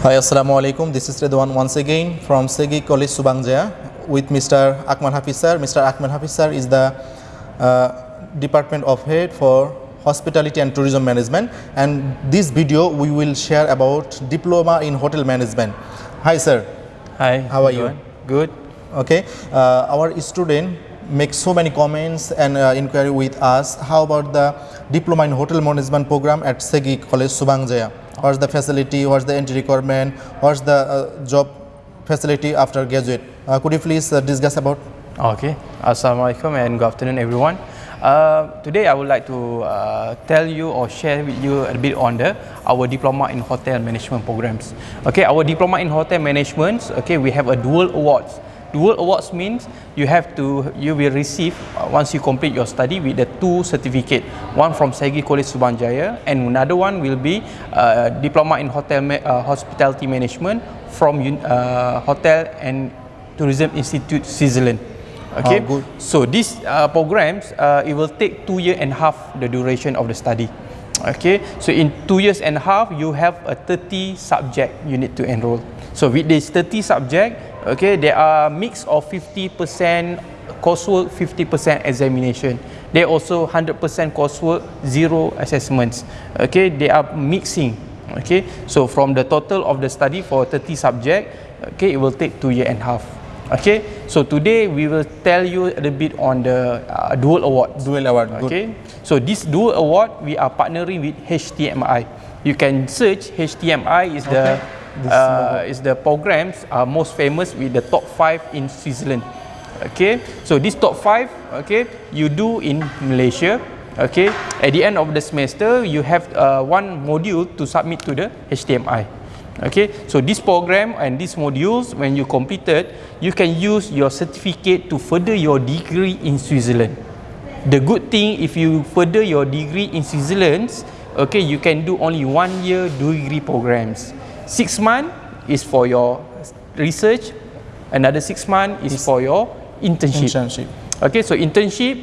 Hi, Assalamu alaikum. This is Redwan once again from Segi College Subangjaya with Mr. Akmal Hafiz sir. Mr. Akmal Hafiz sir is the uh, Department of Head for Hospitality and Tourism Management and this video we will share about Diploma in Hotel Management. Hi sir. Hi. How are you? Good. Okay, uh, our student makes so many comments and uh, inquiry with us. How about the diploma in hotel management program at Segi College Subangjaya? What's the facility? What's the entry requirement? What's the uh, job facility after graduate? Uh, could you please uh, discuss about? Okay. Assalamualaikum and good afternoon, everyone. Uh, today, I would like to uh, tell you or share with you a bit on the our diploma in hotel management programs. Okay, our diploma in hotel management. Okay, we have a dual awards. Dual awards means you have to you will receive uh, once you complete your study with the two certificate. One from Segi College Subanjaya and another one will be uh, diploma in hotel ma- uh, hospitality management from uh, Hotel and Tourism Institute Switzerland. Okay. Oh, good. So these uh, programs uh, it will take two year and half the duration of the study. Okay. So in two years and half you have a 30 subject you need to enroll. So with this 30 subject, okay, there are mix of 50% coursework, 50% examination. There also 100% coursework, zero assessments. Okay, they are mixing. Okay, so from the total of the study for 30 subject, okay, it will take two year and a half. Okay, so today we will tell you a little bit on the uh, dual award. Dual award. Good. Okay, so this dual award we are partnering with HTMI. You can search HTMI is the Okay. This uh, is the programs are most famous with the top five in Switzerland. Okay, so this top five, okay, you do in Malaysia. Okay, at the end of the semester, you have uh, one module to submit to the HTMI. Okay, so this program and these modules, when you completed, you can use your certificate to further your degree in Switzerland. The good thing, if you further your degree in Switzerland, okay, you can do only one year degree programs. Six month is for your research, another six month is for your internship. Internship. Okay, so internship,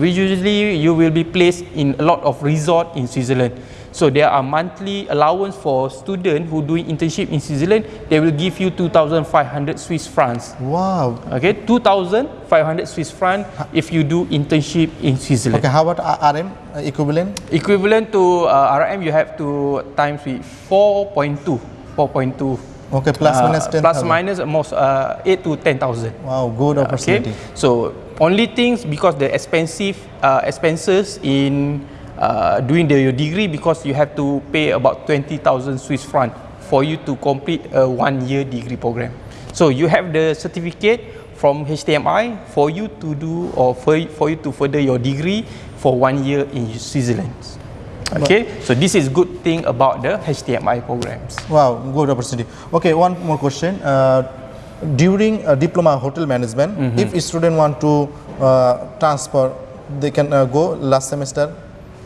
usually you will be placed in a lot of resort in Switzerland. So there are monthly allowance for student who doing internship in Switzerland. They will give you 2,500 Swiss francs. Wow. Okay, 2,500 Swiss franc if you do internship in Switzerland. Okay, how about RM uh, equivalent? Equivalent to uh, RM, you have to times with 4.2. 4.2. Okay, plus Uh, minus 10,000. Plus minus almost uh, 8 to 10,000. Wow, good Okay, opportunity. so only things because the expensive uh, expenses in uh, doing the your degree because you have to pay about 20,000 Swiss franc for you to complete a one year degree program. So you have the certificate from HTMI for you to do or for, for you to further your degree for one year in Switzerland. Okay, so this is good thing about the HTMI programs. Wow, good opportunity. Okay, one more question. Uh, during uh, diploma hotel management, if a student want to uh, transfer, they can uh, go last semester.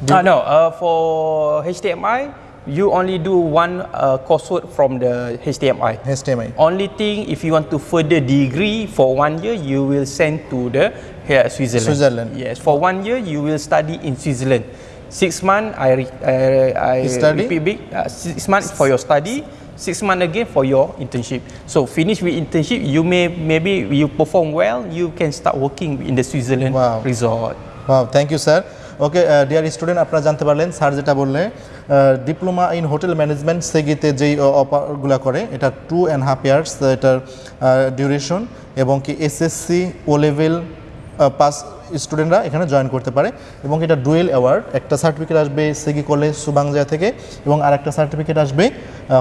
Uh, no, uh, for HTMI, you only do one uh, coursework from the HTMI. HTMI. Only thing, if you want to further degree for one year, you will send to the here Switzerland. Switzerland. Yes, for one year you will study in Switzerland. Six months, I re, I, I Study? repeat big. Uh, six months for your study. Six months again for your internship. So finish with internship, you may maybe you perform well, you can start working in the Switzerland Wow. resort. Wow, thank you sir okay dear student আপনারা জানতে পারলেন sir যেটা বললে diploma in hotel management সেগিতে যেই অফারগুলো করে এটা টু অ্যান্ড হাফ ইয়ার্স এটার ডিউরেশন এবং কি এসএসসি ও লেভেল পাস স্টুডেন্টরা এখানে জয়েন করতে পারে এবং এটা ডুয়েল অ্যাওয়ার্ড। একটা সার্টিফিকেট আসবে সেগি কলেজ সুবাংজা থেকে এবং আরেকটা সার্টিফিকেট আসবে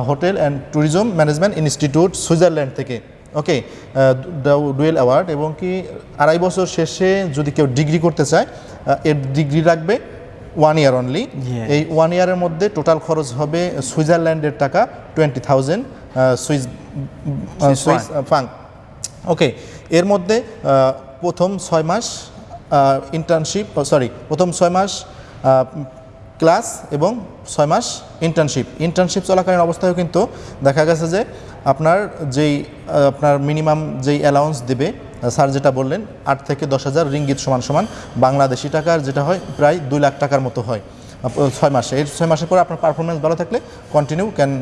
hotel and tourism management institute Switzerland থেকে। ওকে ডুয়েল অ্যাওয়ার্ড এবং কি আড়াই বছর শেষে যদি কেউ ডিগ্রি করতে চায় এর ডিগ্রি রাখবে ওয়ান ইয়ার অনলি এই ওয়ান ইয়ারের মধ্যে টোটাল খরচ হবে সুইজারল্যান্ডের টাকা twenty thousand Swiss Swiss Swiss franc okay এর মধ্যে প্রথম ছয় মাস ইন্টার্নশিপ সরি প্রথম ছয় মাস ক্লাস এবং ছয় মাস ইন্টার্নশিপ ইন্টার্নশিপ চলাকালীন অবস্থায়ও কিন্তু দেখা গেছে যে আপনার যেই আপনার মিনিমাম যেই অ্যালাউন্স দেবে স্যার যেটা বললেন, আট থেকে দশ হাজার রিঙ্গিত সমান সমান বাংলাদেশি টাকার যেটা হয়, প্রায় দুই লাখ টাকার মতো হয়। ছয় মাসে এই ছয় মাসের পর আপনার পারফরমেন্স ভালো থাকলে continue can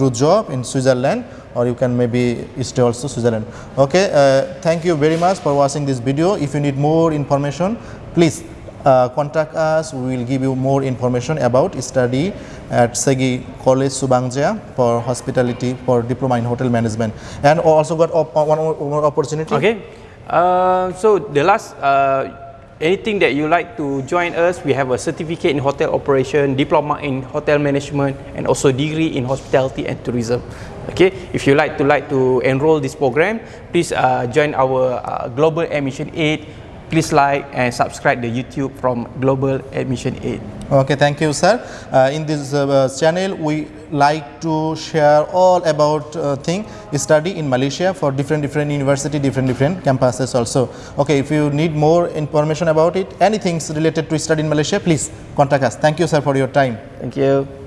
do job in Switzerland or you can maybe stay also Switzerland. Okay, uh, thank you very much for watching this video. If you need more information, please uh, contact us. We will give you more information about study at Segi College Subangja for hospitality for diploma in hotel management, and also got op- one more, one more opportunity. Okay. Uh, so the last, uh, Anything that you like to join us, we have a certificate in hotel operation, diploma in hotel management, and also degree in hospitality and tourism. Okay. If you like to like to enroll this program, please uh, join our uh, Global Admission Aid. Please like and subscribe the YouTube from Global Admission Aid. Okay, thank you, sir. Uh, in this uh, channel, we like to share all about uh, thing study in Malaysia for different different university, different different campuses also. Okay, if you need more information about it, anything related to study in Malaysia, please contact us. Thank you, sir, for your time. Thank you.